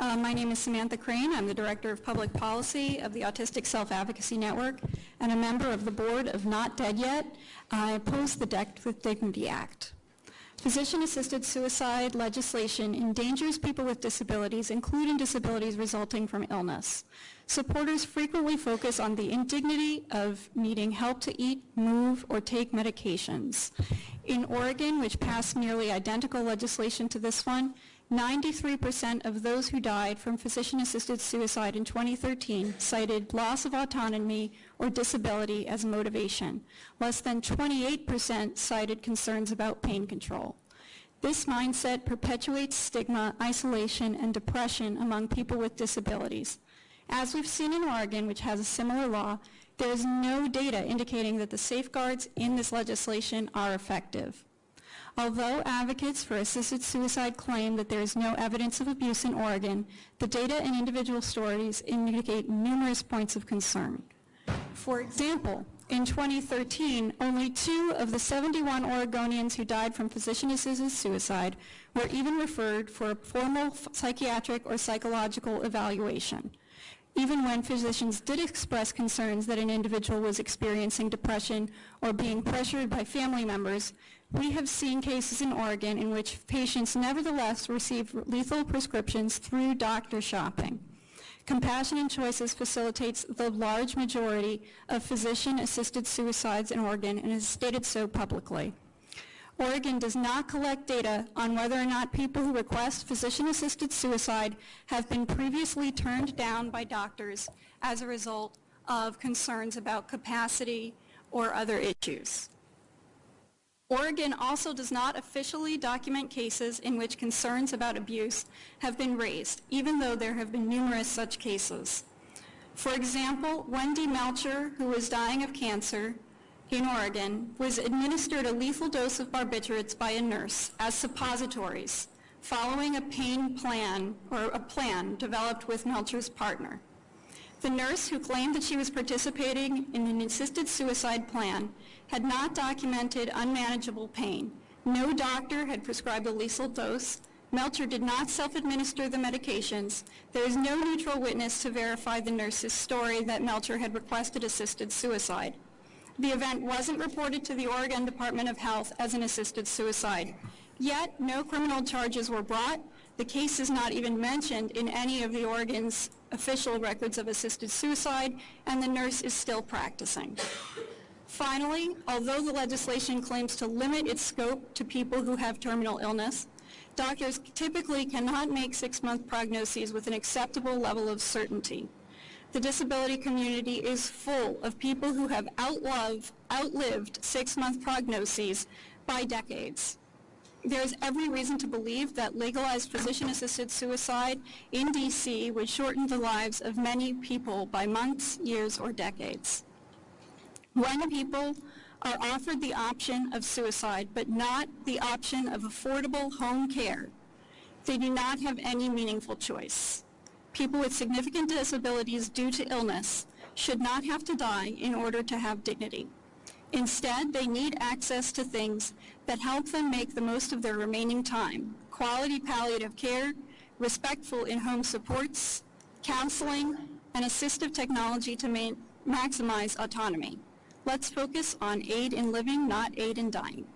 Uh, My name is Samantha Crane. I'm the Director of Public Policy of the Autistic Self-Advocacy Network and a member of the board of Not Dead Yet. I oppose the Death with Dignity Act. Physician-assisted suicide legislation endangers people with disabilities, including disabilities resulting from illness. Supporters frequently focus on the indignity of needing help to eat, move, or take medications. In Oregon, which passed nearly identical legislation to this one, 93% of those who died from physician-assisted suicide in 2013 cited loss of autonomy or disability as motivation. Less than 28% cited concerns about pain control. This mindset perpetuates stigma, isolation, and depression among people with disabilities. As we've seen in Oregon, which has a similar law, there is no data indicating that the safeguards in this legislation are effective. Although advocates for assisted suicide claim that there is no evidence of abuse in Oregon, the data and individual stories indicate numerous points of concern. For example, in 2013, only two of the 71 Oregonians who died from physician-assisted suicide were even referred for a formal psychiatric or psychological evaluation even when physicians did express concerns that an individual was experiencing depression or being pressured by family members, we have seen cases in Oregon in which patients nevertheless receive lethal prescriptions through doctor shopping. Compassion and Choices facilitates the large majority of physician-assisted suicides in Oregon and has stated so publicly. Oregon does not collect data on whether or not people who request physician-assisted suicide have been previously turned down by doctors as a result of concerns about capacity or other issues. Oregon also does not officially document cases in which concerns about abuse have been raised, even though there have been numerous such cases. For example, Wendy Melcher, who was dying of cancer, in Oregon was administered a lethal dose of barbiturates by a nurse as suppositories following a pain plan or a plan developed with Melcher's partner. The nurse who claimed that she was participating in an assisted suicide plan had not documented unmanageable pain. No doctor had prescribed a lethal dose. Melcher did not self-administer the medications. There is no neutral witness to verify the nurse's story that Melcher had requested assisted suicide. The event wasn't reported to the Oregon Department of Health as an assisted suicide. Yet, no criminal charges were brought. The case is not even mentioned in any of the Oregon's official records of assisted suicide, and the nurse is still practicing. Finally, although the legislation claims to limit its scope to people who have terminal illness, doctors typically cannot make six-month prognoses with an acceptable level of certainty the disability community is full of people who have outlived, outlived six-month prognoses by decades. There is every reason to believe that legalized physician-assisted suicide in D.C. would shorten the lives of many people by months, years, or decades. When people are offered the option of suicide but not the option of affordable home care, they do not have any meaningful choice people with significant disabilities due to illness should not have to die in order to have dignity. Instead, they need access to things that help them make the most of their remaining time, quality palliative care, respectful in-home supports, counseling, and assistive technology to maximize autonomy. Let's focus on aid in living, not aid in dying.